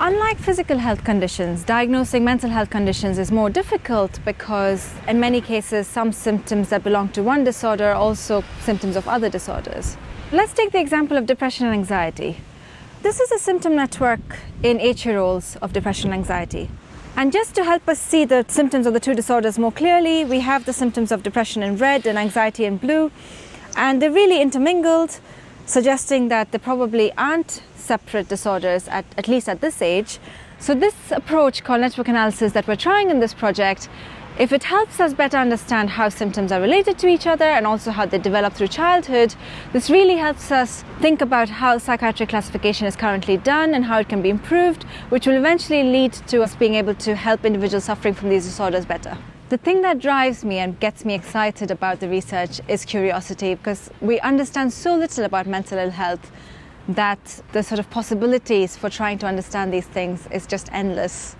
Unlike physical health conditions, diagnosing mental health conditions is more difficult because in many cases some symptoms that belong to one disorder are also symptoms of other disorders. Let's take the example of depression and anxiety. This is a symptom network in eight-year-olds of depression and anxiety. And just to help us see the symptoms of the two disorders more clearly, we have the symptoms of depression in red and anxiety in blue. And they're really intermingled, suggesting that they probably aren't separate disorders, at, at least at this age. So this approach called network analysis that we're trying in this project if it helps us better understand how symptoms are related to each other and also how they develop through childhood, this really helps us think about how psychiatric classification is currently done and how it can be improved, which will eventually lead to us being able to help individuals suffering from these disorders better. The thing that drives me and gets me excited about the research is curiosity because we understand so little about mental ill health that the sort of possibilities for trying to understand these things is just endless.